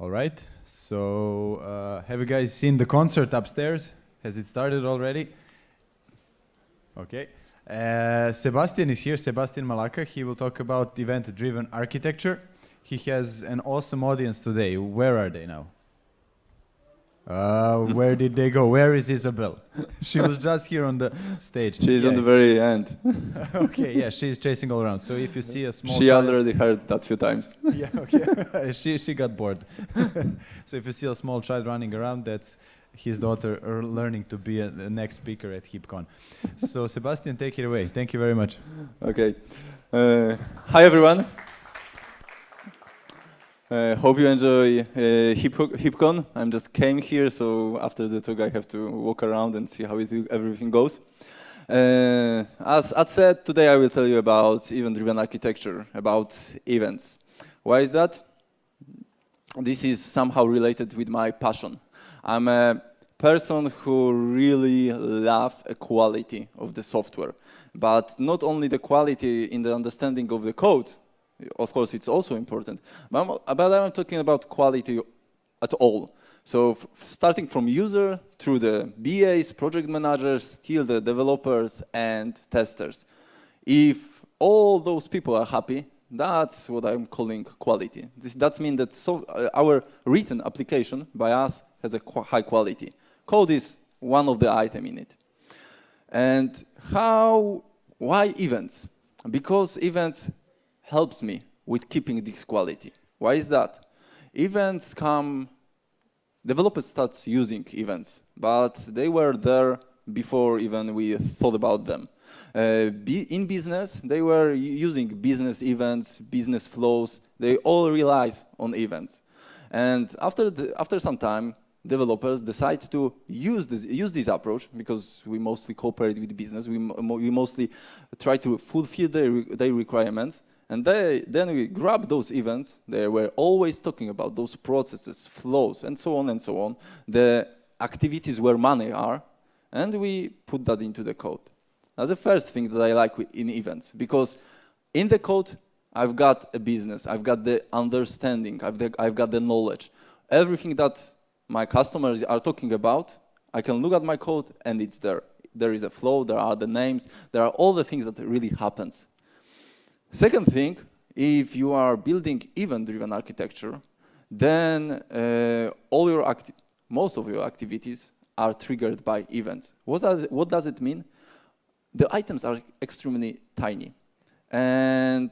All right. So, uh, have you guys seen the concert upstairs? Has it started already? Okay. Uh, Sebastian is here, Sebastian Malaca. He will talk about event driven architecture. He has an awesome audience today. Where are they now? Uh, where did they go? Where is Isabel? she was just here on the stage. She's Yeah. on the very end. okay, yeah, she's chasing all around. So if you see a small she child- already heard that few times. yeah, okay. she she got bored. so if you see a small child running around, that's his daughter er, learning to be a, the next speaker at HipCon. so Sebastian, take it away. Thank you very much. Okay. Uh, hi everyone. Uh, hope you enjoy uh, Hip HipCon. I'm just came here, so after the talk I have to walk around and see how it, everything goes. Uh, as Ad said, today I will tell you about event-driven architecture, about events. Why is that? This is somehow related with my passion. I'm a person who really love quality of the software, but not only the quality in the understanding of the code, of course it's also important, but I'm, but I'm talking about quality at all. So starting from user through the BAs, project managers, till the developers and testers. If all those people are happy, that's what I'm calling quality. This, that means that so, uh, our written application by us has a qu high quality. Code is one of the item in it. And how, why events? Because events helps me with keeping this quality. Why is that? Events come, developers start using events, but they were there before even we thought about them. Uh, in business, they were using business events, business flows. They all relies on events. And after, the, after some time, developers decide to use this, use this approach because we mostly cooperate with business. We, we mostly try to fulfill their, their requirements. And they, then we grab those events. They were always talking about those processes, flows, and so on and so on. The activities where money are. And we put that into the code. That's the first thing that I like in events because in the code, I've got a business, I've got the understanding, I've, the, I've got the knowledge. Everything that my customers are talking about, I can look at my code and it's there. There is a flow, there are the names, there are all the things that really happens. Second thing, if you are building event-driven architecture, then uh, all your most of your activities are triggered by events. What does, it, what does it mean? The items are extremely tiny and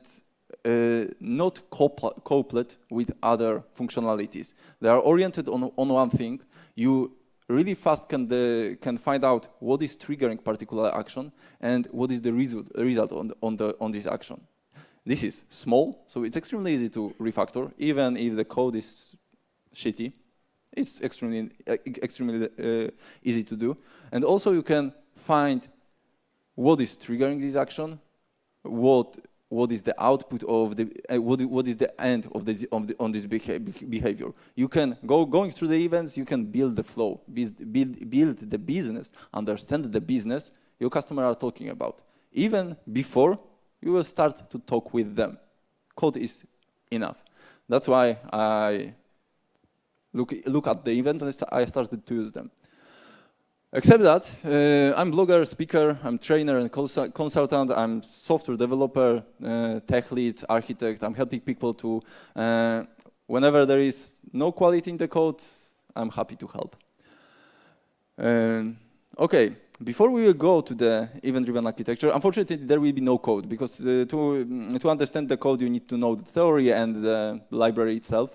uh, not coupled with other functionalities. They are oriented on, on one thing. You really fast can, the, can find out what is triggering particular action and what is the result, result on, the, on, the, on this action. This is small, so it's extremely easy to refactor, even if the code is shitty. It's extremely, extremely uh, easy to do. And also you can find what is triggering this action, what what is the output of the uh, what, what is the end of this of the, on this behavior. You can go going through the events. You can build the flow, build build, build the business, understand the business your customer are talking about. Even before you will start to talk with them. Code is enough. That's why I look look at the events and I started to use them. Except that, uh, I'm blogger, speaker, I'm trainer and consultant, I'm software developer, uh, tech lead, architect. I'm helping people to, uh, whenever there is no quality in the code, I'm happy to help. okay, before we will go to the event-driven architecture, unfortunately there will be no code because uh, to, to understand the code you need to know the theory and the library itself.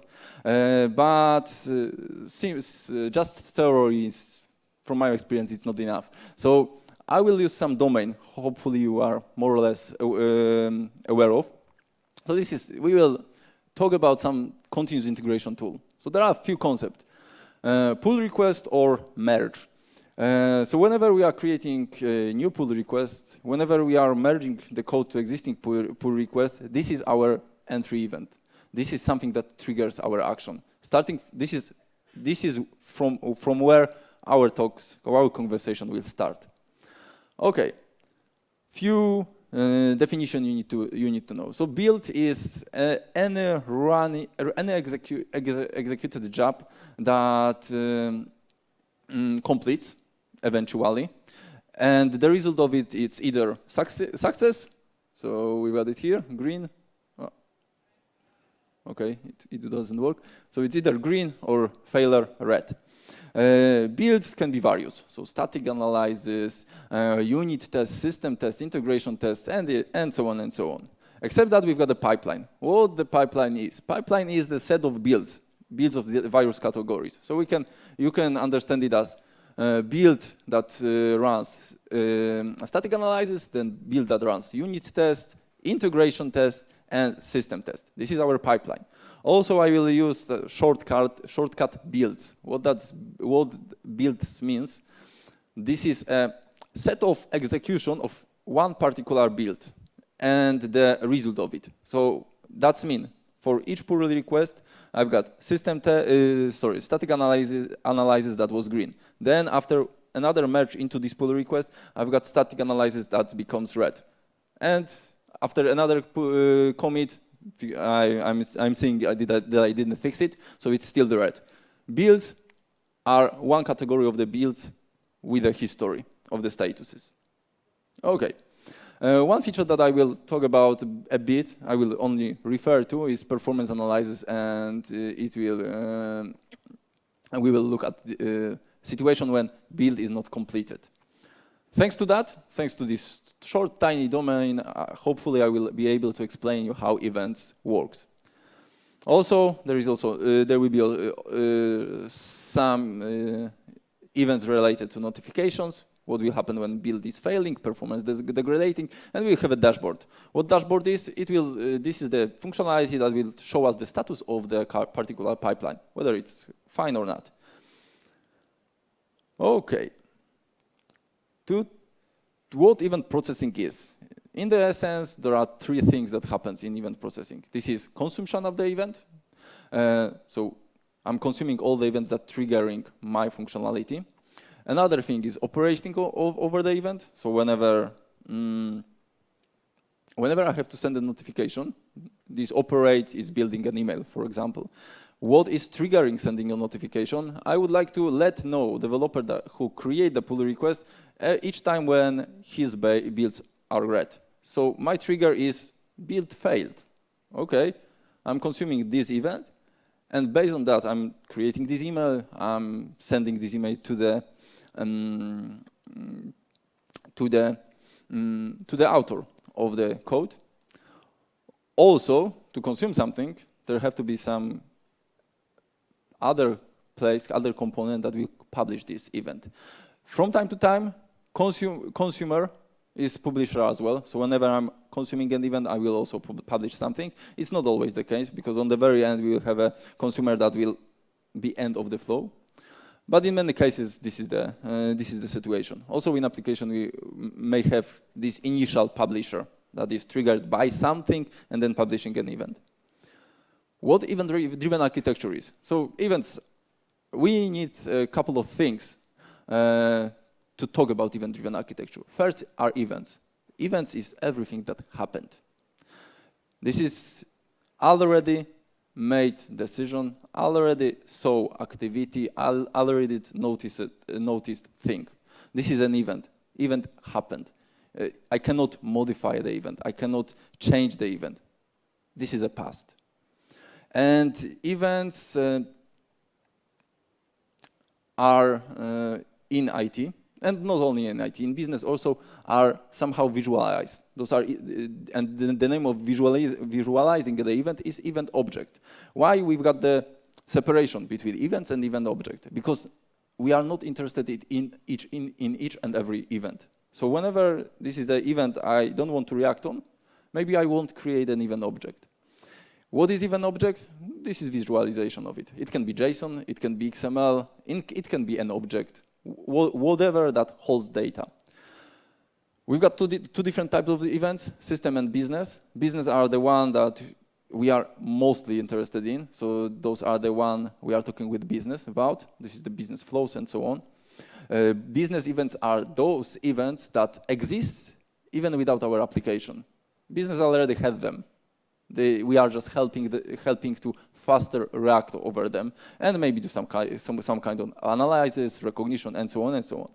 Uh, but uh, seems, just theory is from my experience, it's not enough. So I will use some domain, hopefully you are more or less um, aware of. So this is, we will talk about some continuous integration tool. So there are a few concepts, uh, pull request or merge. Uh, so whenever we are creating a new pull request, whenever we are merging the code to existing pull, pull request, this is our entry event. This is something that triggers our action. Starting, this is, this is from, from where our talks, our conversation will start. Okay, few uh, definition you need to you need to know. So build is uh, any run any execu ex executed job that um, mm, completes eventually, and the result of it is either success, success. So we've got it here, green. Oh. Okay, it, it doesn't work. So it's either green or failure, red. Uh, builds can be various, so static analysis, uh, unit test, system test, integration test, and, and so on and so on. Except that we've got a pipeline. What the pipeline is? Pipeline is the set of builds, builds of the various categories. So we can, you can understand it as build that uh, runs uh, static analysis, then build that runs unit test, integration test, and system test. This is our pipeline. Also, I will use the shortcut, shortcut builds. What that's what builds means, this is a set of execution of one particular build and the result of it. So that's mean for each pull request, I've got system, uh, sorry, static analysis, analysis that was green. Then after another merge into this pull request, I've got static analysis that becomes red. And after another uh, commit, I, am I'm, I'm seeing I did, that I didn't fix it, so it's still the red. Builds are one category of the builds with a history of the statuses. Okay. Uh, one feature that I will talk about a bit, I will only refer to, is performance analysis, and uh, it will, uh, we will look at the uh, situation when build is not completed. Thanks to that, thanks to this short, tiny domain, uh, hopefully I will be able to explain you how events works. Also, there is also uh, there will be uh, some events related to notifications. What will happen when build is failing, performance is degrading, and we have a dashboard. What dashboard is? It will. Uh, this is the functionality that will show us the status of the particular pipeline, whether it's fine or not. Okay to what event processing is. In the essence, there are three things that happens in event processing. This is consumption of the event. Uh, so I'm consuming all the events that triggering my functionality. Another thing is operating over the event. So whenever, mm, whenever I have to send a notification, this operate is building an email, for example what is triggering sending a notification, I would like to let know developer who create the pull request uh, each time when his builds are red. So my trigger is build failed. Okay, I'm consuming this event, and based on that, I'm creating this email. I'm sending this email to the um, to the um, to the author of the code. Also, to consume something, there have to be some other place, other component that will publish this event. From time to time, consum consumer is publisher as well. So whenever I'm consuming an event, I will also publish something. It's not always the case because on the very end, we will have a consumer that will be end of the flow. But in many cases, this is the, uh, this is the situation. Also in application, we may have this initial publisher that is triggered by something and then publishing an event what event-driven architecture is. So events, we need a couple of things uh, to talk about event-driven architecture. First are events. Events is everything that happened. This is already made decision, already saw activity, already noticed, noticed thing. This is an event. Event happened. Uh, I cannot modify the event. I cannot change the event. This is a past. And events uh, are uh, in IT, and not only in IT, in business also are somehow visualized. Those are, uh, and the, name of visualize, visualizing the event is event object. Why we've got the separation between events and event object? Because we are not interested in each, in, in each and every event. So whenever this is the event I don't want to react on, maybe I won't create an event object. What is event object? This is visualization of it. It can be JSON, it can be XML, it can be an object, whatever that holds data. We've got two, di two different types of events, system and business. Business are the one that we are mostly interested in. So those are the one we are talking with business about. This is the business flows and so on. Uh, business events are those events that exist even without our application. Business already had them. They, we are just helping, the, helping to faster react over them and maybe do some, some, some kind of analysis, recognition, and so on and so on.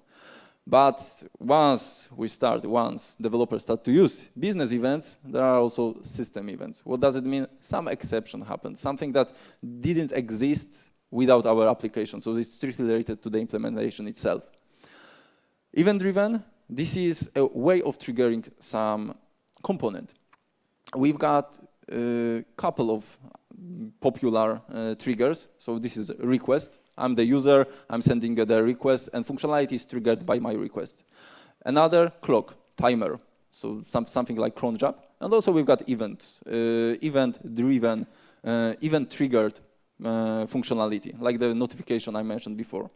But once we start, once developers start to use business events, there are also system events. What does it mean? Some exception happened, something that didn't exist without our application. So it's strictly related to the implementation itself. Event-driven, this is a way of triggering some component. We've got a couple of popular uh, triggers. So this is a request. I'm the user, I'm sending the request, and functionality is triggered by my request. Another clock, timer, so some, something like cron job. And also we've got event, uh, event-driven, uh, event-triggered uh, functionality, like the notification I mentioned before.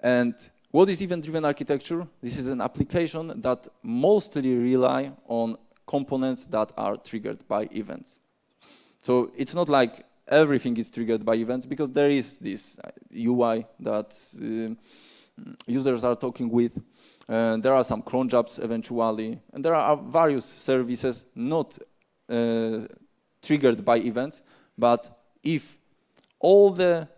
And what is event-driven architecture? This is an application that mostly rely on components that are triggered by events. So it's not like everything is triggered by events because there is this UI uh, that uh, users are talking with. Uh, there are some cron jobs eventually, and there are various services not uh, triggered by events, but if all the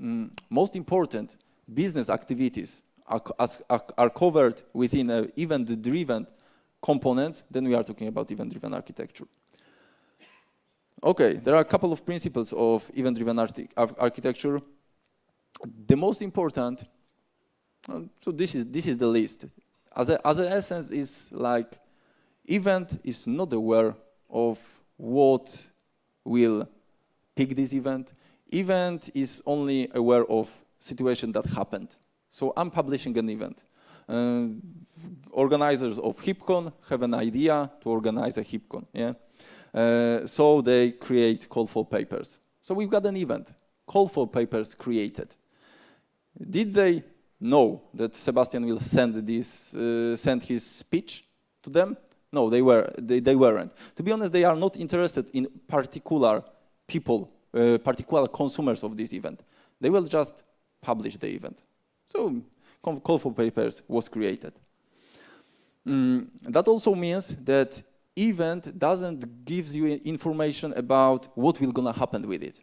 mm, most important business activities are, are, are covered within an event-driven components, then we are talking about event-driven architecture. Okay, there are a couple of principles of event-driven architecture. The most important, so this is, this is the list. As, a, as an essence is like, event is not aware of what will pick this event. Event is only aware of situation that happened. So I'm publishing an event. Uh, organizers of HipCon have an idea to organize a HipCon. Yeah? Uh, so they create call for papers. So we've got an event, call for papers created. Did they know that Sebastian will send this, uh, send his speech to them? No, they were they, they weren't. To be honest, they are not interested in particular people, uh, particular consumers of this event. They will just publish the event. So call for papers was created. Mm, that also means that event doesn't gives you information about what will gonna happen with it.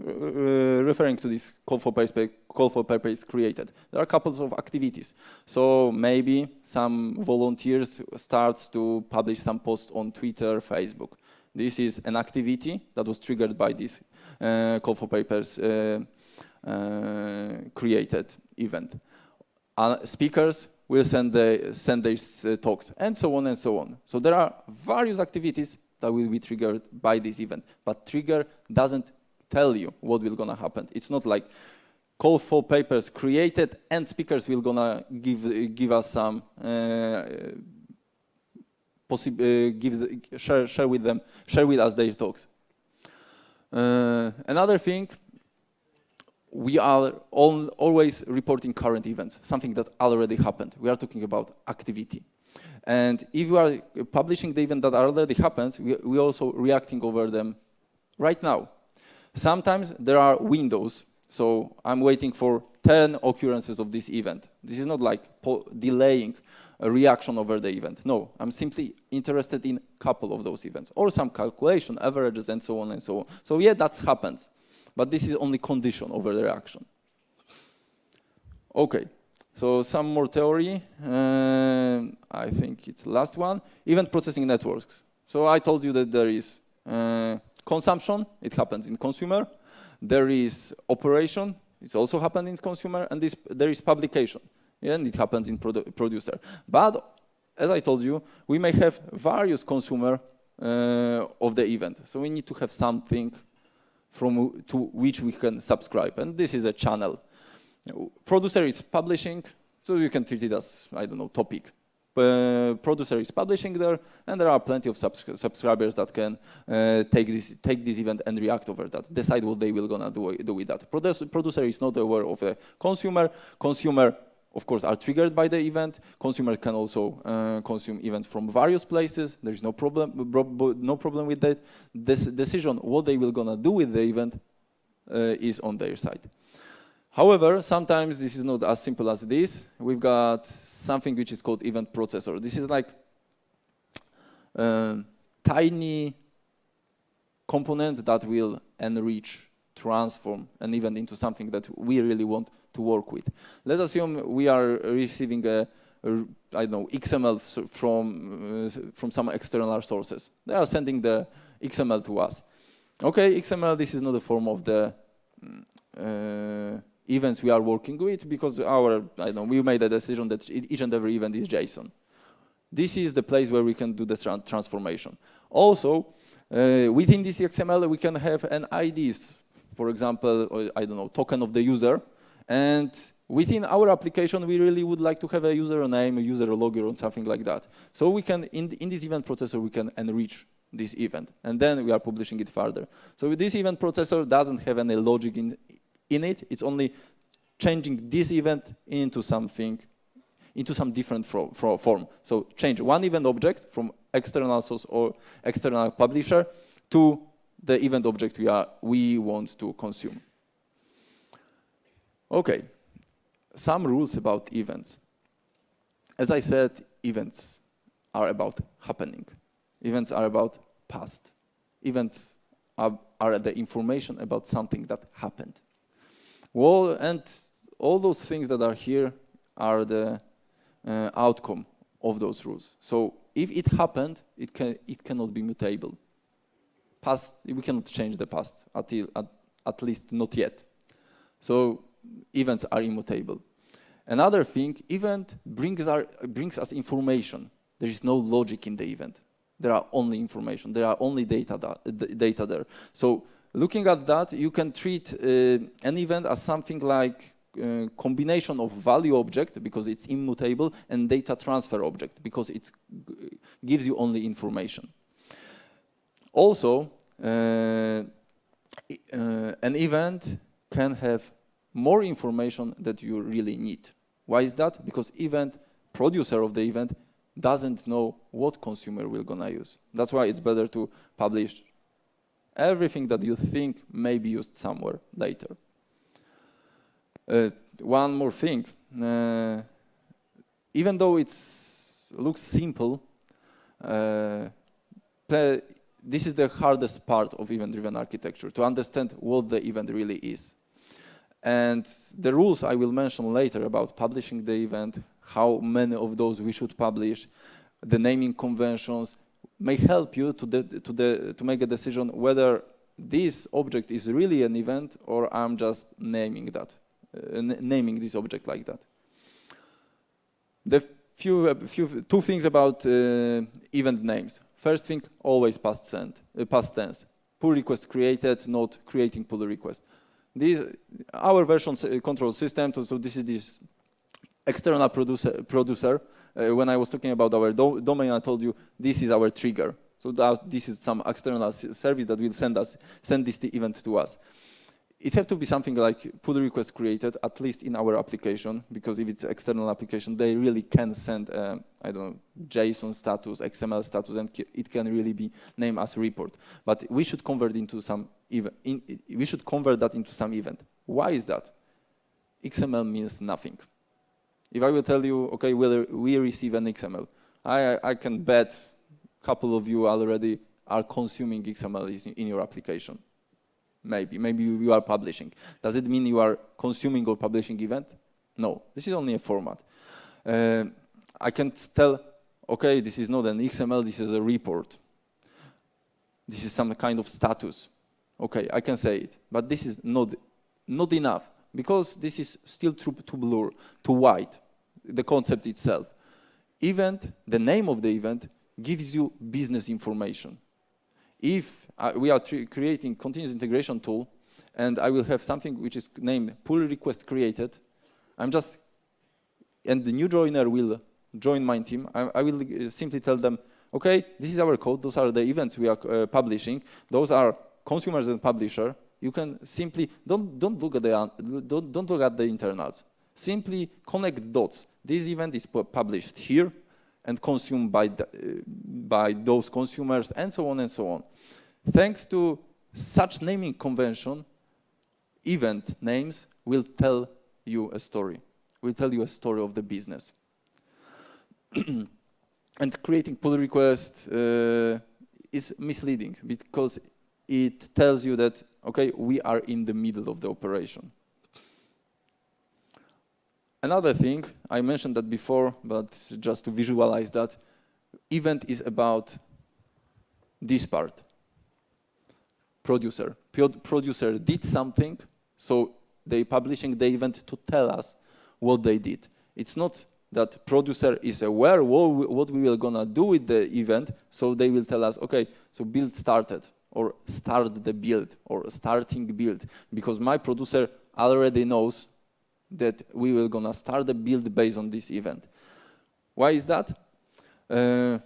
Uh, referring to this call for papers, call for paper is created. There are couples of activities. So maybe some volunteers starts to publish some posts on Twitter, Facebook. This is an activity that was triggered by this uh, call for papers uh, uh created event. Uh, speakers will send, the, send their uh, talks, and so on and so on. So there are various activities that will be triggered by this event, but trigger doesn't tell you what will gonna happen. It's not like call for papers created and speakers will gonna give give us some uh, uh, gives share share with them share with us their talks. Uh, another thing we are all, always reporting current events, something that already happened. We are talking about activity. And if you are publishing the event that already happens, we, we also reacting over them right now. Sometimes there are windows. So I'm waiting for 10 occurrences of this event. This is not like delaying a reaction over the event. No, I'm simply interested in a couple of those events or some calculation, averages, and so on and so on. So yeah, that happens. But this is only condition over the reaction. Okay, so some more theory. Uh, I think it's last one. Event processing networks. So I told you that there is uh, consumption, it happens in consumer. There is operation, it's also happened in consumer. And this, there is publication, and it happens in produ producer. But as I told you, we may have various consumer uh, of the event. So we need to have something from to which we can subscribe. And this is a channel. Producer is publishing, so you can treat it as, I don't know, topic. Uh, producer is publishing there, and there are plenty of subs subscribers that can uh, take this take this event and react over that, decide what they will gonna do, do with that. Producer, producer is not aware of a consumer. Consumer of course, are triggered by the event. Consumers can also uh, consume events from various places. There's no problem, no problem with that. This decision, what they will gonna do with the event, uh, is on their side. However, sometimes this is not as simple as this. We've got something which is called event processor. This is like a tiny component that will enrich, transform an event into something that we really want to work with. Let's assume we are receiving a, a I don't know, XML from, uh, from some external sources. They are sending the XML to us. Okay, XML, this is not a form of the mm, uh, events we are working with because our, I don't know, we made a decision that each and every event is JSON. This is the place where we can do the transformation. Also, uh, within this XML, we can have an IDs, for example, uh, I don't know, token of the user. And within our application, we really would like to have a username, a user logger, or something like that. So we can, in, in this event processor, we can enrich this event. And then we are publishing it further. So this event processor doesn't have any logic in, in it. It's only changing this event into something, into some different form. So change one event object from external source or external publisher to the event object we, are, we want to consume. Okay, some rules about events. As I said, events are about happening. Events are about past. Events are, are the information about something that happened. Well, and all those things that are here are the uh, outcome of those rules. So if it happened, it, can, it cannot be mutable. Past, we cannot change the past, at, at, at least not yet. So events are immutable. Another thing, event brings, our, brings us information. There is no logic in the event. There are only information. There are only data, data there. So looking at that, you can treat uh, an event as something like uh, combination of value object because it's immutable and data transfer object because it gives you only information. Also, uh, uh, an event can have more information that you really need. Why is that? Because event producer of the event doesn't know what consumer will gonna use. That's why it's better to publish everything that you think may be used somewhere later. Uh, one more thing. Uh, even though it looks simple, uh, this is the hardest part of event-driven architecture, to understand what the event really is. And the rules I will mention later about publishing the event, how many of those we should publish, the naming conventions, may help you to, to, the, to make a decision whether this object is really an event or I'm just naming that. Uh, naming this object like that. The few, uh, few two things about uh, event names. First thing, always past, send, past tense. Pull request created, not creating pull request. This, our version control system, so this is this external producer. producer. Uh, when I was talking about our do domain, I told you this is our trigger. So that this is some external service that will send us send this event to us it have to be something like pull request created, at least in our application, because if it's external application, they really can send, uh, I don't know, JSON status, XML status, and it can really be named as report. But we should convert into some event. We should convert that into some event. Why is that? XML means nothing. If I will tell you, okay, we receive an XML, I, I can bet a couple of you already are consuming XML in your application maybe. Maybe you are publishing. Does it mean you are consuming or publishing event? No, this is only a format. Uh, I can tell, okay, this is not an XML, this is a report. This is some kind of status. Okay, I can say it, but this is not, not enough because this is still too, too blur, too white, the concept itself. Event, the name of the event, gives you business information. If uh, we are creating continuous integration tool, and I will have something which is named pull request created. I'm just, and the new joiner will join my team. I, I will uh, simply tell them, okay, this is our code. Those are the events we are uh, publishing. Those are consumers and publisher. You can simply don't don't look at the don't don't look at the internals. Simply connect dots. This event is published here and consumed by the, by those consumers, and so on and so on. Thanks to such naming convention, event names will tell you a story, will tell you a story of the business. and creating pull request uh, is misleading because it tells you that, okay, we are in the middle of the operation. Another thing, I mentioned that before, but just to visualize that, event is about this part. Producer. Producer did something, so they publishing the event to tell us what they did. It's not that producer is aware what, we are gonna do with the event, so they will tell us, okay, so build started, or start the build, or starting build, because my producer already knows that we will gonna start the build based on this event. Why is that? Uh,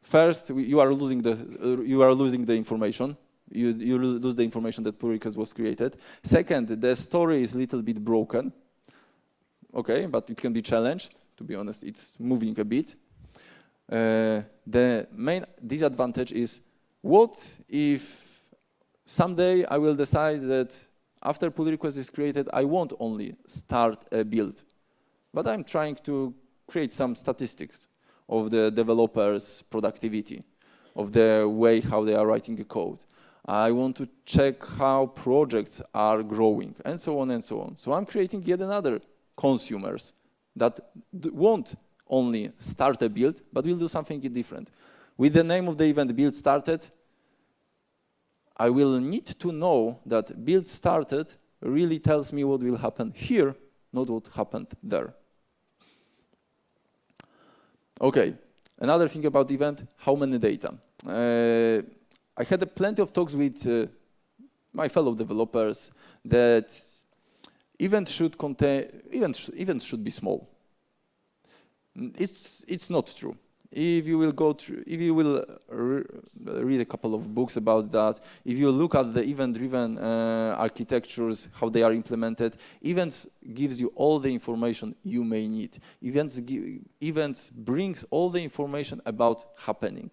first, you are losing the uh, you are losing the information. You you lose the information that pull request was created. Second, the story is a little bit broken. Okay, but it can be challenged. To be honest, it's moving a bit. Uh, the main disadvantage is what if someday I will decide that after pull request is created, I won't only start a build, but I'm trying to create some statistics of the developer's productivity, of the way how they are writing a code. I want to check how projects are growing, and so on and so on. So I'm creating yet another consumers that won't only start a build, but will do something different. With the name of the event build started, I will need to know that build started really tells me what will happen here, not what happened there. Okay, another thing about event, how many data? Uh, I had plenty of talks with uh, my fellow developers that event should contain, events, events should be small. It's, it's not true if you will go through, if you will re read a couple of books about that, if you look at the event-driven uh, architectures, how they are implemented, events gives you all the information you may need. Events, events brings all the information about happening.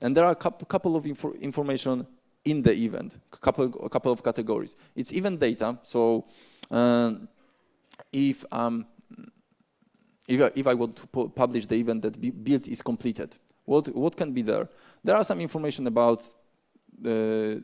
And there are a couple of info information in the event, a couple, a couple of categories. It's event data, so uh, if um, if I, if I want to publish the event that build is completed, what, what can be there? There are some information about the,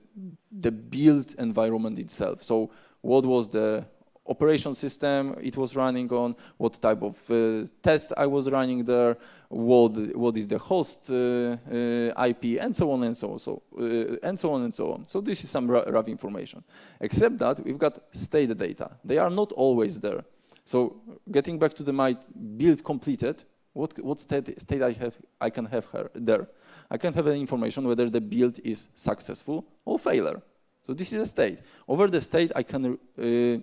the build environment itself. So what was the operation system it was running on, what type of uh, test I was running there, what, what is the host uh, uh, IP, and so on and so on, so, uh, and so on and so on. So this is some rough information. Except that we've got state data. They are not always there. So getting back to the my build completed, what, what state, state I, have, I can have her there? I can have an information whether the build is successful or failure. So this is a state. Over the state, I can, uh,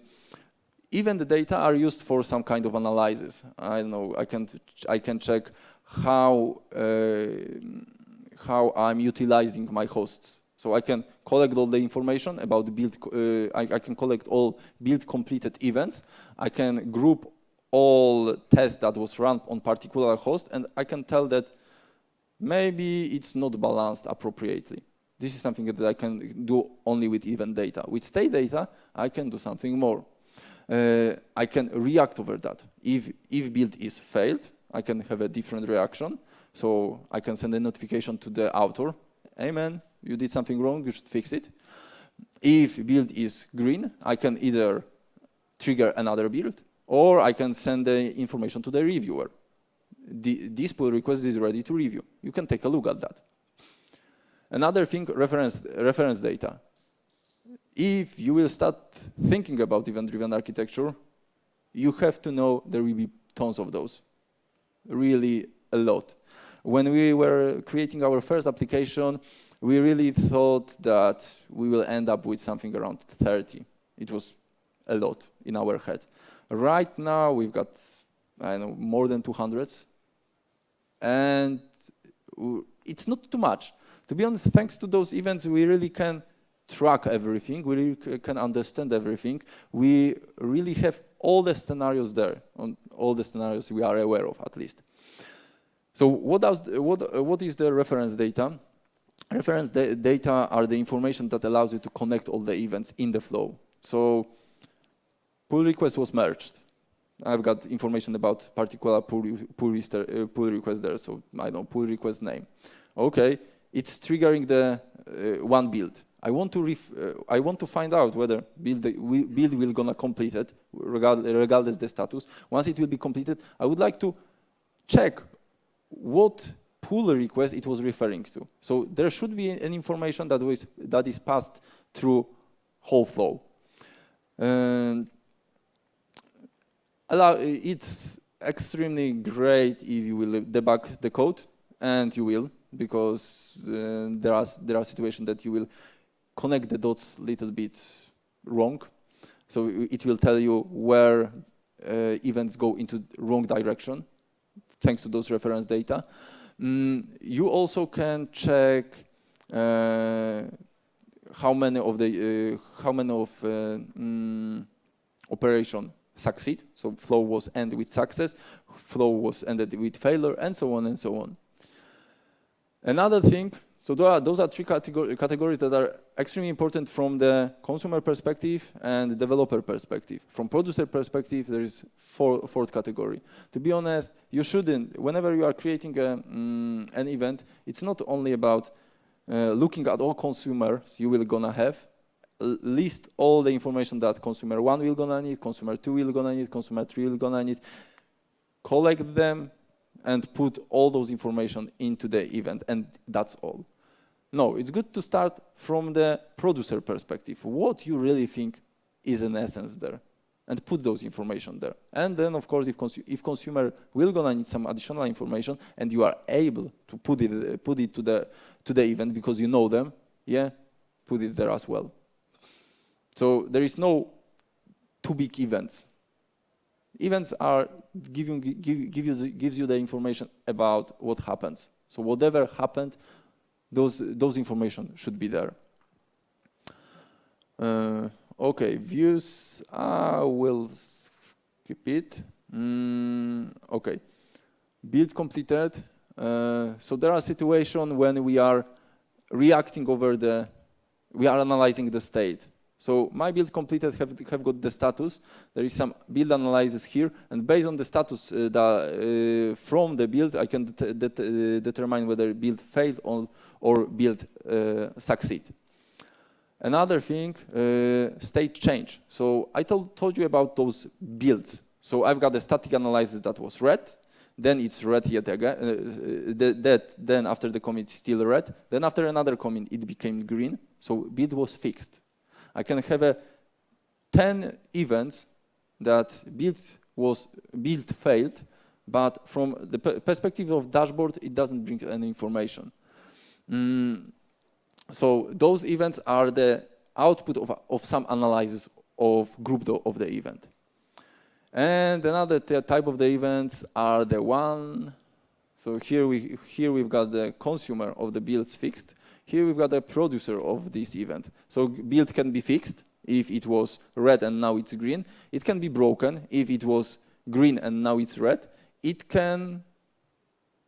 even the data are used for some kind of analysis. I don't know, I can, I can check how, uh, how I'm utilizing my hosts. So I can collect all the information about the build, uh, I, I, can collect all build completed events. I can group all tests that was run on particular host and I can tell that maybe it's not balanced appropriately. This is something that I can do only with event data. With state data, I can do something more. Uh, I can react over that. If, if build is failed, I can have a different reaction. So I can send a notification to the author. Amen you did something wrong, you should fix it. If build is green, I can either trigger another build or I can send the information to the reviewer. The, this pull request is ready to review. You can take a look at that. Another thing, reference, reference data. If you will start thinking about event-driven architecture, you have to know there will be tons of those, really a lot. When we were creating our first application, we really thought that we will end up with something around 30. It was a lot in our head. Right now, we've got, I know, more than 200s. And it's not too much. To be honest, thanks to those events, we really can track everything. We really can understand everything. We really have all the scenarios there, on all the scenarios we are aware of, at least. So what, does, what, what is the reference data? Reference data are the information that allows you to connect all the events in the flow. So pull request was merged. I've got information about particular pull, pull, uh, pull request there, so I know pull request name. Okay, it's triggering the uh, one build. I want to uh, I want to find out whether build build will gonna complete it regardless the status. Once it will be completed, I would like to check what pull request it was referring to. So there should be an information that was that is passed through whole flow. Um, it's extremely great if you will debug the code, and you will, because uh, there are there are situations that you will connect the dots a little bit wrong. So it will tell you where uh, events go into wrong direction, thanks to those reference data. Mm, you also can check uh, how many of the uh, how many of uh, mm, operation succeed. So flow was ended with success, flow was ended with failure, and so on and so on. Another thing, so those are, those are three categor categories that are extremely important from the consumer perspective and the developer perspective. From producer perspective, there is four, fourth category. To be honest, you shouldn't, whenever you are creating a, mm, an event, it's not only about uh, looking at all consumers you will gonna have, list all the information that consumer one will gonna need, consumer two will gonna need, consumer three will gonna need, collect them and put all those information into the event and that's all. No, it's good to start from the producer perspective. What you really think is an essence there and put those information there. And then, of course, if, consu if consumer will gonna need some additional information and you are able to put it, put it to, the, to the event because you know them, yeah, put it there as well. So there is no too big events. Events are giving give, give you the, gives you the information about what happens. So whatever happened, those those information should be there. Uh, okay, views. I will skip it. Mm, okay, build completed. Uh, so there are situations when we are reacting over the, we are analyzing the state. So my build completed have, have got the status. There is some build analysis here, and based on the status uh, uh, from the build, I can det det uh, determine whether build failed or, or build uh, succeed. Another thing, uh, state change. So I told, told you about those builds. So I've got the static analysis that was red, then it's red yet again, uh, that, then after the commit still red, then after another commit it became green, so build was fixed. I can have a 10 events that build was build failed, but from the perspective of dashboard, it doesn't bring any information. Mm, so those events are the output of, of some analysis of group of the event. And another type of the events are the one. So here we here we've got the consumer of the builds fixed, here we've got a producer of this event. So build can be fixed if it was red and now it's green. It can be broken if it was green and now it's red. It can,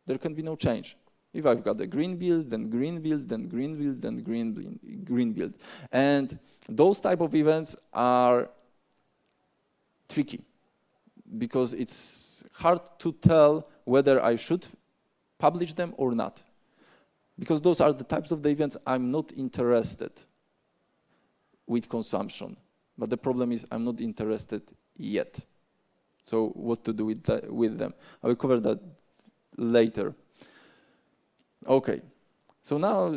there can be no change. If I've got a green build, then green build, then green build, then green green build. And those type of events are tricky because it's hard to tell whether I should publish them or not because those are the types of the events I'm not interested with consumption. But the problem is I'm not interested yet. So what to do with, that, with them? I will cover that later. Okay, so now,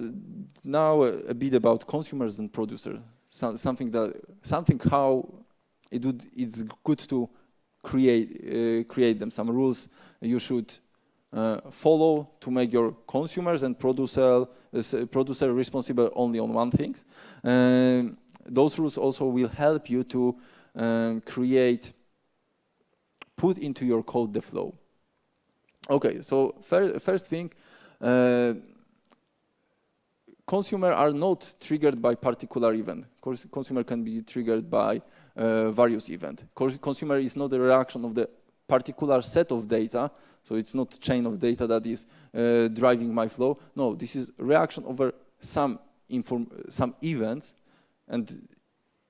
now a bit about consumers and producers. So, something that something how it would it's good to create uh, create them. Some rules you should follow to make your consumers and producer, uh, producer responsible only on one thing. Uh, those rules also will help you to um, create, put into your code the flow. Okay, so fir first thing, uh, consumer are not triggered by particular event. Consumer can be triggered by uh, various event. Consumer is not a reaction of the particular set of data, so it's not chain of data that is uh, driving my flow. No, this is reaction over some some events, and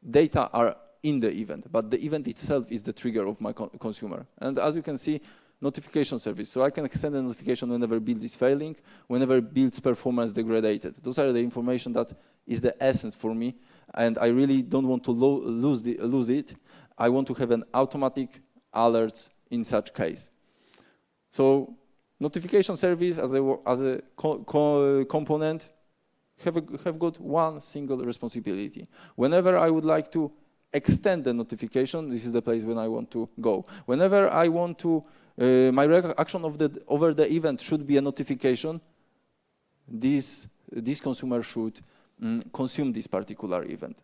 data are in the event, but the event itself is the trigger of my con consumer. And as you can see, notification service. So I can send a notification whenever build is failing, whenever build's performance degraded. Those are the information that is the essence for me, and I really don't want to lo lose, the, lose it. I want to have an automatic alerts in such case. So notification service as a, as a co co component have, a, have got one single responsibility. Whenever I would like to extend the notification, this is the place when I want to go. Whenever I want to, uh, my reaction of the, over the event should be a notification, this, this consumer should mm, consume this particular event.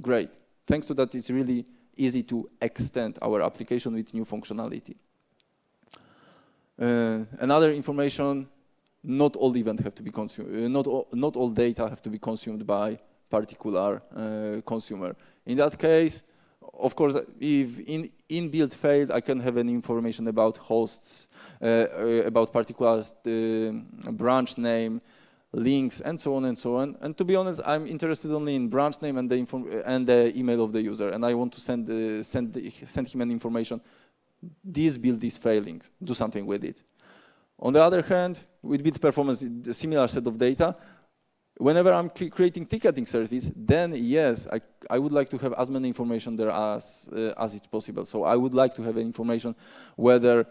Great. Thanks to that, it's really easy to extend our application with new functionality. Uh, another information, not all events have to be consumed, uh, not, all, not all data have to be consumed by particular uh, consumer. In that case, of course, if in, build failed, I can have any information about hosts, uh, uh, about particular uh, branch name, links, and so on and so on. And to be honest, I'm interested only in branch name and the, and the email of the user, and I want to send, uh, send, the, send him an information. This build is failing. Do something with it. On the other hand, with build performance, a similar set of data. Whenever I'm creating ticketing service, then yes, I, I would like to have as many information there as, uh, as it's possible. So I would like to have information whether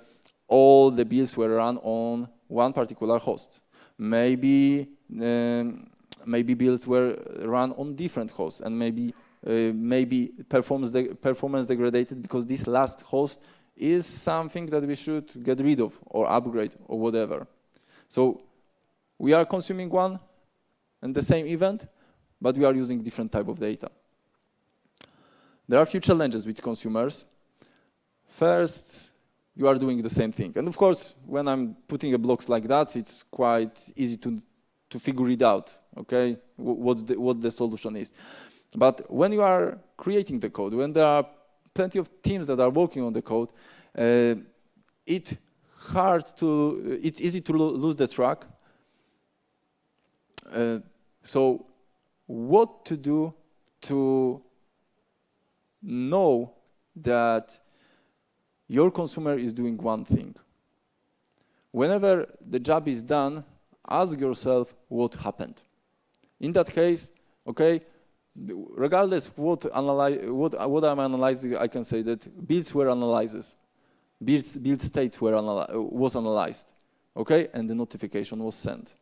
all the builds were run on one particular host. Maybe um, maybe builds were run on different hosts and maybe uh, maybe performance performance degraded because this last host is something that we should get rid of or upgrade or whatever. So we are consuming one and the same event, but we are using different type of data. There are a few challenges with consumers. First, you are doing the same thing. And of course, when I'm putting a blocks like that, it's quite easy to, to figure it out, okay, what the, what the solution is. But when you are creating the code, when there are plenty of teams that are working on the code, uh, it's hard to, it's easy to lo lose the track. Uh, so what to do to know that your consumer is doing one thing. Whenever the job is done, ask yourself what happened. In that case, okay, regardless what, what, what I'm analyzing, I can say that builds were analyzed, build, build state were analy was analyzed, okay, and the notification was sent.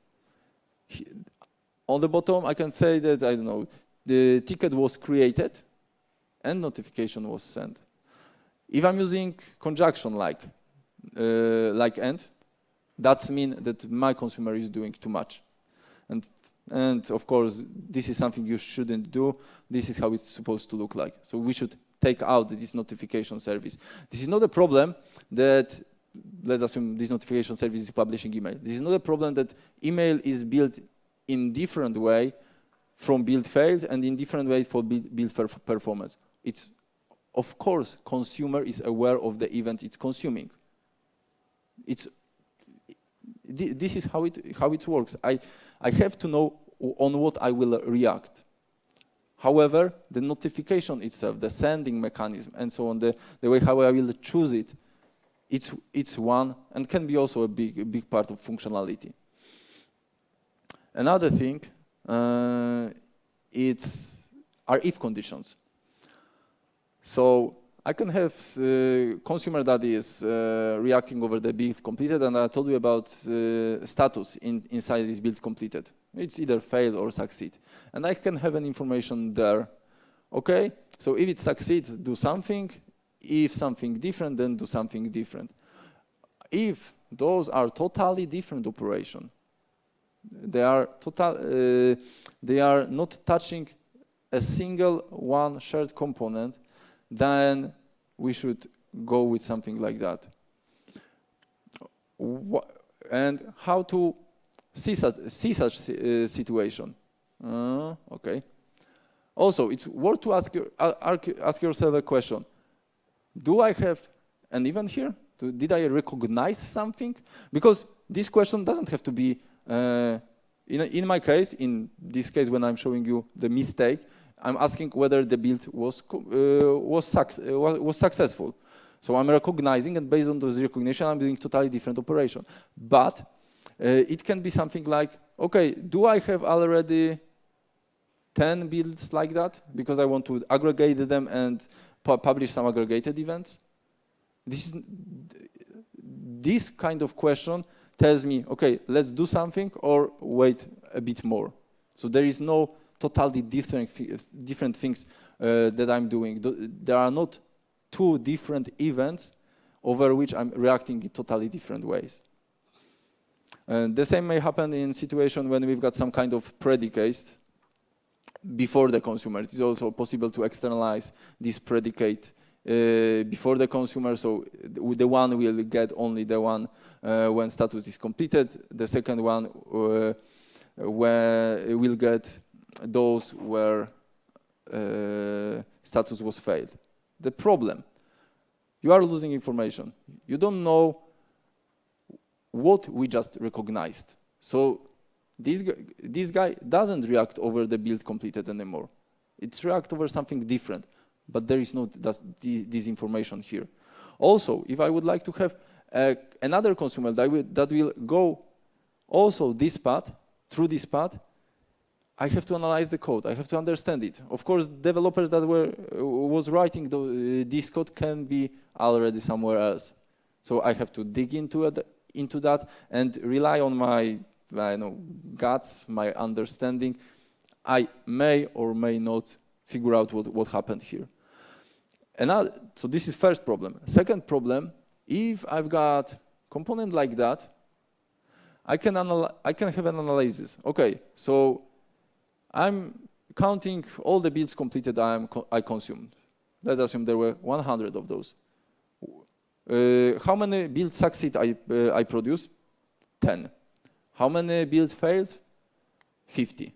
On the bottom, I can say that, I don't know, the ticket was created and notification was sent. If I'm using conjunction like, uh, like and, that's mean that my consumer is doing too much. And, and of course, this is something you shouldn't do. This is how it's supposed to look like. So we should take out this notification service. This is not a problem that, let's assume this notification service is publishing email. This is not a problem that email is built in different way from build failed and in different ways for build, build performance. It's of course, consumer is aware of the event it's consuming. It's, this is how it, how it works. I, I have to know on what I will react. However, the notification itself, the sending mechanism, and so on, the, the way how I will choose it, it's, it's one and can be also a big, a big part of functionality. Another thing, uh, it's are if conditions. So I can have uh, consumer that is uh, reacting over the build completed, and I told you about uh, status in, inside this build completed. It's either fail or succeed. And I can have an information there. Okay, so if it succeeds, do something. If something different, then do something different. If those are totally different operation, they are total, uh, they are not touching a single one shared component, then we should go with something like that. and how to see such, see such uh, situation? Uh, okay. Also, it's worth to ask, ask yourself a question. Do I have an event here? did I recognize something? Because this question doesn't have to be, uh, in, in my case, in this case when I'm showing you the mistake, I'm asking whether the build was uh, was, uh, was successful. So I'm recognizing, and based on those recognition, I'm doing totally different operation. But uh, it can be something like, okay, do I have already 10 builds like that? Because I want to aggregate them and pu publish some aggregated events. This, is, this kind of question tells me, okay, let's do something or wait a bit more. So there is no totally different, different things uh, that I'm doing. There are not two different events over which I'm reacting in totally different ways. And the same may happen in situation when we've got some kind of predicate before the consumer. It is also possible to externalize this predicate uh, before the consumer. So the one will get only the one uh, when status is completed. The second one uh, will get those where uh, status was failed. The problem, you are losing information. You don't know what we just recognized. So this this guy doesn't react over the build completed anymore. It's react over something different, but there is no this information here. Also, if I would like to have uh, another consumer that will, that will go also this path, through this path, I have to analyze the code. I have to understand it. Of course, developers that were uh, was writing the, uh, this code can be already somewhere else. So I have to dig into it, into that and rely on my I know guts, my understanding. I may or may not figure out what, what happened here. Another, so this is first problem. Second problem, if I've got component like that, I can, I can have an analysis. Okay, so I'm counting all the builds completed I, am I consumed. Let's assume there were 100 of those. Uh, how many builds succeed I, uh, I produce? 10. How many builds failed? 50.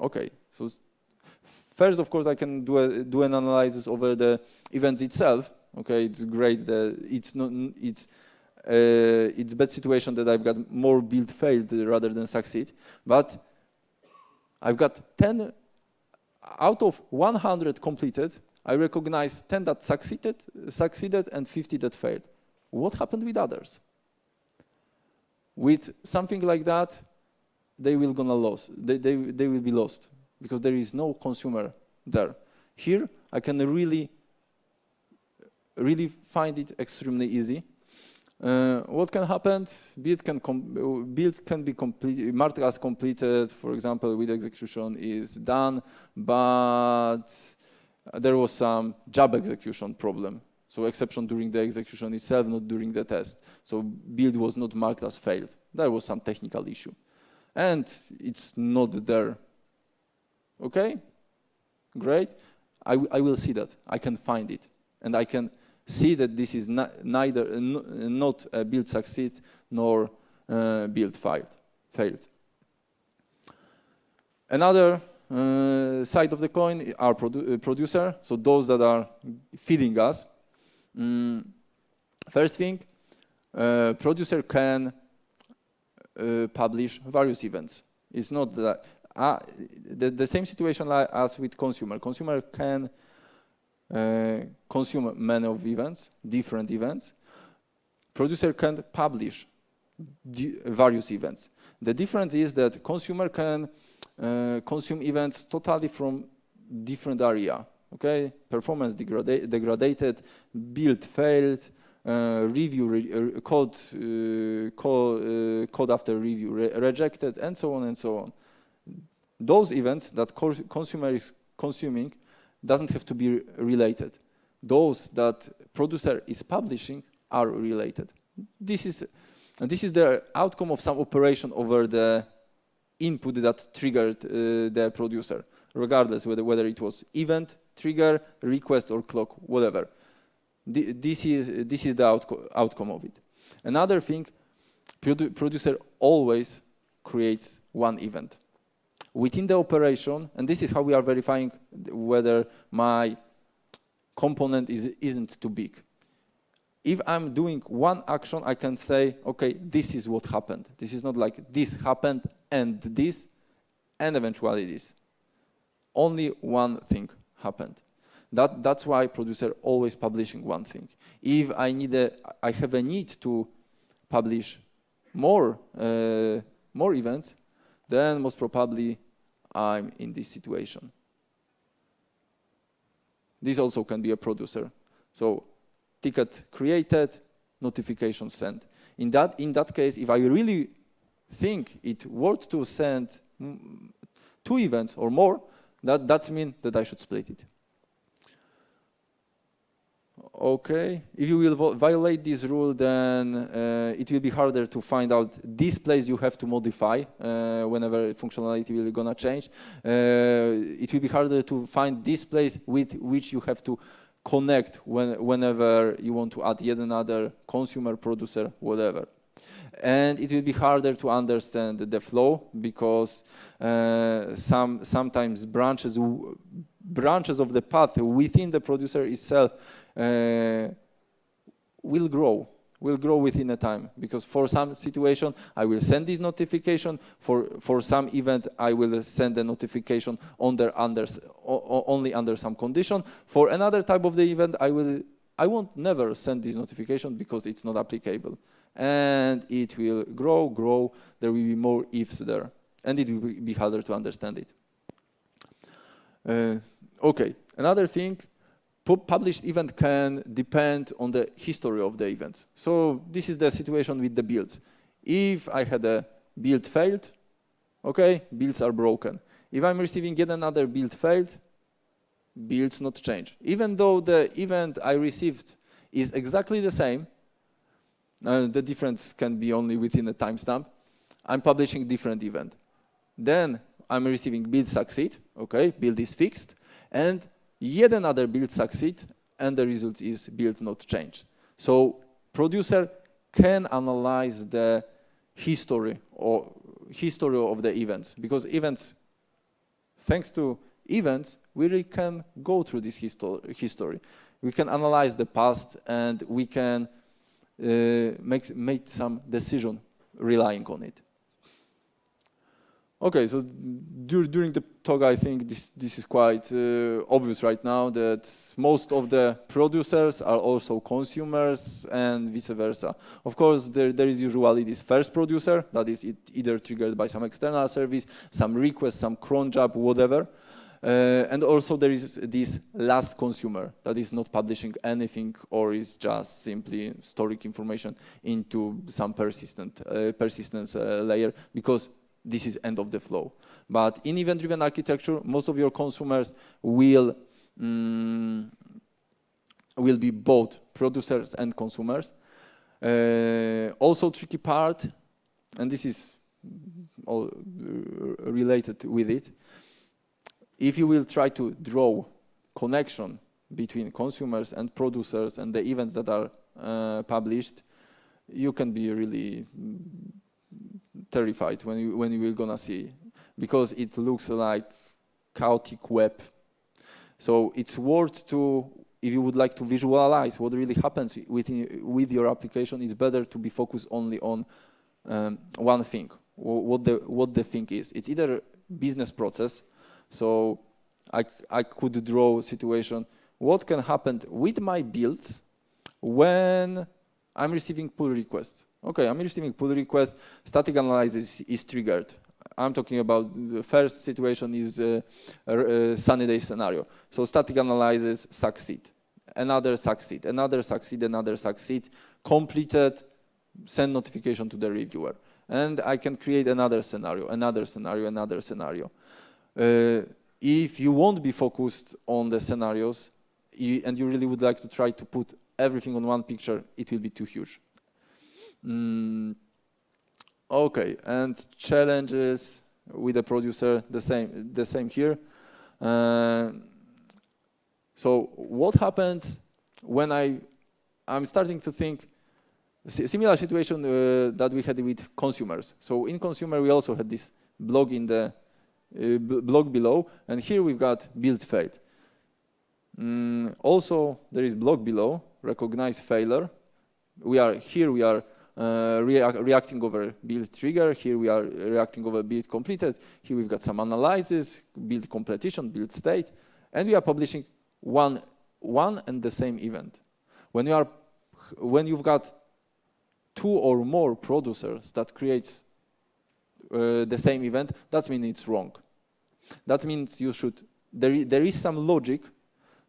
Okay, so first, of course, I can do, a, do an analysis over the events itself. Okay, it's great that it's not, it's, uh, it's bad situation that I've got more build failed rather than succeed. But I've got 10 out of 100 completed, I recognize 10 that succeeded, succeeded and 50 that failed. What happened with others? With something like that, they will gonna lose. They, they, they will be lost because there is no consumer there. Here, I can really, really find it extremely easy uh, what can happen? Build can, build can be complete, marked as completed, for example, with execution is done, but there was some job execution problem. So exception during the execution itself, not during the test. So build was not marked as failed. There was some technical issue. And it's not there. Okay? Great. I, I will see that. I can find it. And I can see that this is not, neither not a build succeed nor uh, build failed. failed. Another uh, side of the coin are produ uh, producer, so those that are feeding us. Mm, first thing, uh, producer can uh, publish various events. It's not that uh, the, the same situation as with consumer. Consumer can consume many of events, different events. Producer can publish various events. The difference is that consumer can uh, consume events totally from different area. Okay, performance degraded, build failed, uh, review re uh, code, uh, code, uh, code after review re rejected, and so on and so on. Those events that consumer is consuming doesn't have to be related. Those that producer is publishing are related. This is, and this is the outcome of some operation over the input that triggered uh, the producer, regardless whether, whether it was event, trigger, request, or clock, whatever. this, is, this is the outco outcome of it. Another thing, produ producer always creates one event within the operation, and this is how we are verifying whether my component is, isn't too big. If I'm doing one action, I can say, okay, this is what happened. This is not like this happened and this and eventually this. only one thing happened. That, that's why producer always publishing one thing. If I need a, I have a need to publish more, uh, more events, then most probably I'm in this situation. This also can be a producer. So ticket created, notification sent. In that, in that case, if I really think it worth to send two events or more, that that's mean that I should split it. Okay, if you will violate this rule, then uh, it will be harder to find out this place you have to modify uh, whenever functionality will gonna change. Uh, it will be harder to find this place with which you have to connect when, whenever you want to add yet another consumer, producer, whatever. And it will be harder to understand the flow because uh, some sometimes branches branches of the path within the producer itself will grow will grow within a time. Because for some situation I will send this notification. For for some event I will send a notification under under only under some condition. For another type of the event I will I won't never send this notification because it's not applicable. And it will grow grow. There will be more ifs there. And it will be harder to understand it. Uh, okay. Another thing published event can depend on the history of the event. So this is the situation with the builds. If I had a build failed, okay, builds are broken. If I'm receiving yet another build failed, builds not change. Even though the event I received is exactly the same, uh, the difference can be only within a timestamp, I'm publishing different event. Then I'm receiving build succeed, okay, build is fixed, and yet another build succeed, and the result is build not change. So producer can analyze the history or history of the events because events, thanks to events, we really can go through this history. We can analyze the past and we can uh, make, make some decision relying on it. Okay, so dur during the talk, I think this, this is quite uh, obvious right now that most of the producers are also consumers and vice versa. Of course, there, there is usually this first producer that is either triggered by some external service, some request, some cron job, whatever. Uh, and also there is this last consumer that is not publishing anything or is just simply storing information into some persistent uh, persistence uh, layer because this is end of the flow. But in event-driven architecture, most of your consumers will mm, will be both producers and consumers. Uh, also tricky part, and this is all related with it, if you will try to draw connection between consumers and producers and the events that are uh, published, you can be really terrified when you, when you will gonna see because it looks like chaotic web. So it's worth to, if you would like to visualize what really happens within, with your application, it's better to be focused only on um, one thing, what the, what the thing is. It's either business process, so I, I could draw a situation, what can happen with my builds when I'm receiving pull requests. Okay, I'm receiving pull request, static analysis is triggered. I'm talking about the first situation is a, a, a sunny day scenario. So static analysis succeed, another succeed, another succeed, another succeed, completed, send notification to the reviewer. And I can create another scenario, another scenario, another scenario. Uh, if you won't be focused on the scenarios you, and you really would like to try to put everything on one picture, it will be too huge. Mm, okay, and challenges with the producer, the same, the same here. Uh, so what happens when I, I'm starting to think, similar situation uh, that we had with consumers. So in consumer, we also had this blog in the uh, blog below, and here we've got build failed. Mm, also, there is blog below, recognize failure. We are here, we are uh, reac reacting over build trigger. Here we are reacting over build completed. Here we've got some analysis, build completion, build state, and we are publishing one, one and the same event. When you are, when you've got two or more producers that creates uh, the same event, that means it's wrong. That means you should, there, there is some logic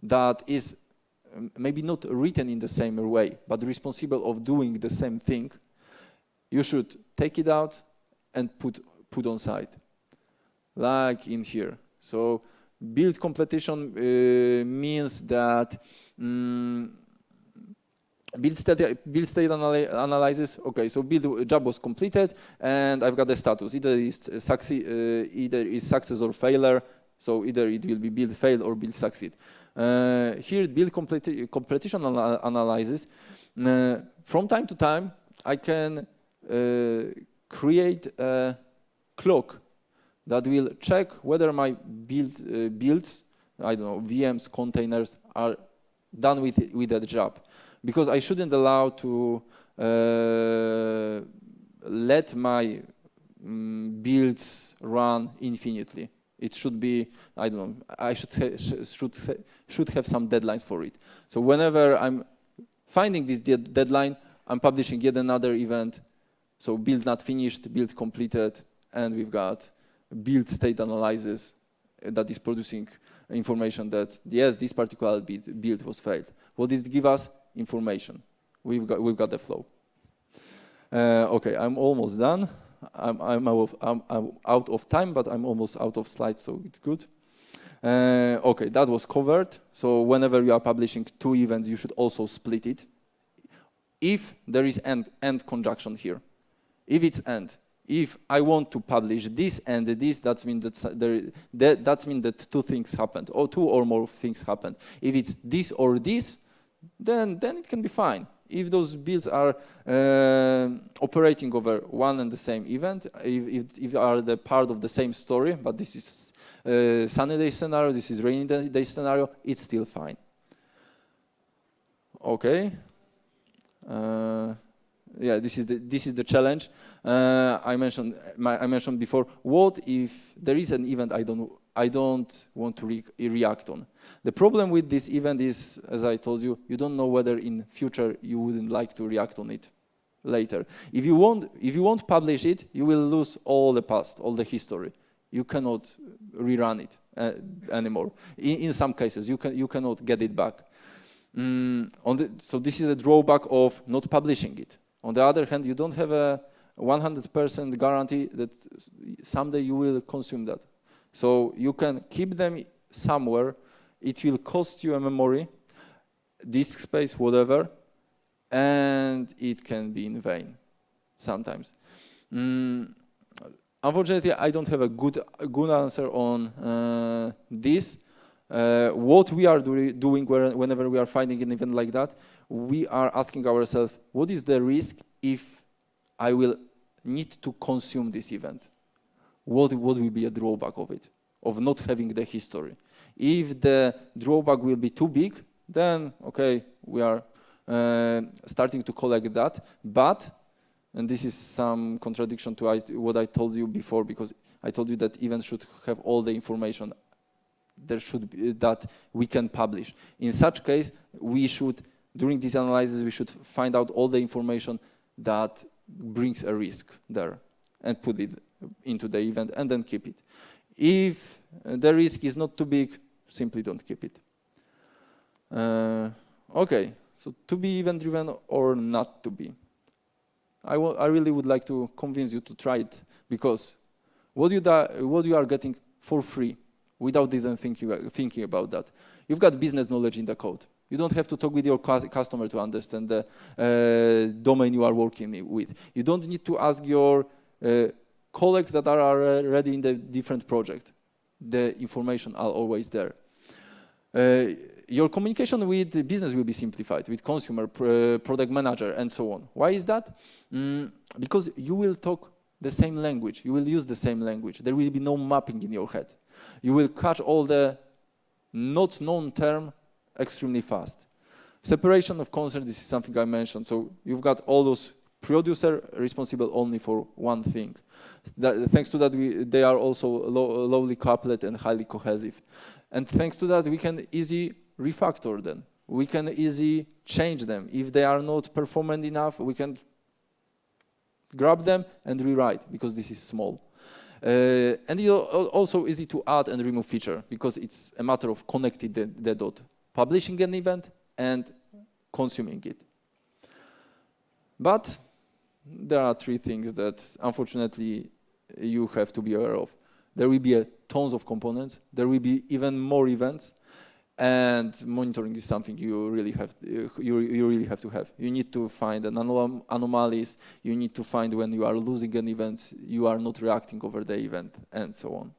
that is maybe not written in the same way, but responsible of doing the same thing, you should take it out and put, put on site, like in here. So build completion uh, means that um, build state, build state analy analysis. Okay, so build job was completed, and I've got the status. Either is succeed, uh, either is success or failure. So either it will be build fail or build succeed. Uh, here, build completi completion anal analysis. Uh, from time to time, I can uh, create a clock that will check whether my build uh, builds, I don't know, VMs, containers are done with with that job, because I shouldn't allow to uh, let my um, builds run infinitely. It should be, I don't know, I should say, should say, should have some deadlines for it. So whenever I'm finding this de deadline, I'm publishing yet another event. So build not finished, build completed, and we've got build state analysis that is producing information that yes, this particular build was failed. What does it give us? Information. We've got, we've got the flow. Uh, okay, I'm almost done. I'm, I'm, out of, I'm, out of, time, but I'm almost out of slides, so it's good. Uh, okay, that was covered. So whenever you are publishing two events, you should also split it. If there is end, end conjunction here, if it's end, if I want to publish this and this, that means that there, that, that means that two things happened, or two or more things happened. If it's this or this, then then it can be fine if those builds are uh, operating over one and the same event, if, if, if are the part of the same story, but this is uh, sunny day scenario, this is rainy day scenario, it's still fine. Okay. Uh, yeah, this is the this is the challenge. Uh, I mentioned my, I mentioned before. What if there is an event I don't I don't want to re react on? The problem with this event is, as I told you, you don't know whether in future you wouldn't like to react on it later. If you won't, if you won't publish it, you will lose all the past, all the history. You cannot rerun it uh, anymore. In, in, some cases, you, can, you cannot get it back. Mm, the, so this is a drawback of not publishing it. On the other hand, you don't have a 100% guarantee that someday you will consume that. So you can keep them somewhere it will cost you a memory, disk space, whatever, and it can be in vain sometimes. Mm, unfortunately, I don't have a good, a good answer on uh, this. Uh, what we are do doing whenever we are finding an event like that, we are asking ourselves, what is the risk if I will need to consume this event? What, what will be a drawback of it, of not having the history? If the drawback will be too big, then okay, we are uh, starting to collect that. But, and this is some contradiction to what I told you before, because I told you that events should have all the information there should be that we can publish. In such case, we should, during this analysis, we should find out all the information that brings a risk there and put it into the event and then keep it. If the risk is not too big, simply don't keep it. Uh, okay, so to be event-driven or not to be. I, I really would like to convince you to try it because what you, what you are getting for free without even thinking, thinking about that. You've got business knowledge in the code. You don't have to talk with your customer to understand the uh, domain you are working with. You don't need to ask your uh, colleagues that are already in the different project. The information are always there. Uh, your communication with the business will be simplified, with consumer, pr product manager, and so on. Why is that? Mm, because you will talk the same language. You will use the same language. There will be no mapping in your head. You will catch all the not known term extremely fast. Separation of concerns, this is something I mentioned. So you've got all those producer responsible only for one thing. That, thanks to that, we, they are also low, lowly coupled and highly cohesive. And thanks to that, we can easily refactor them. We can easily change them. If they are not performant enough, we can grab them and rewrite because this is small. Uh, and it's also easy to add and remove feature because it's a matter of connecting the, the dot, publishing an event and consuming it. But there are three things that unfortunately you have to be aware of. There will be tons of components. There will be even more events. And monitoring is something you really have you, you really have to have. You need to find an anom anomalies. You need to find when you are losing an event you are not reacting over the event and so on.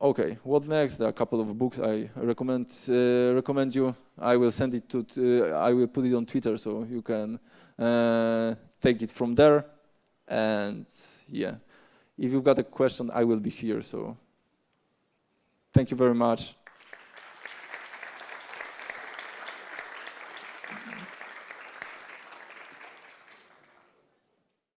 Okay what next? There are a couple of books i recommend uh, recommend you. I will send it to uh, i will put it on twitter so you can uh, take it from there and yeah. If you've got a question i will be here so thank you very much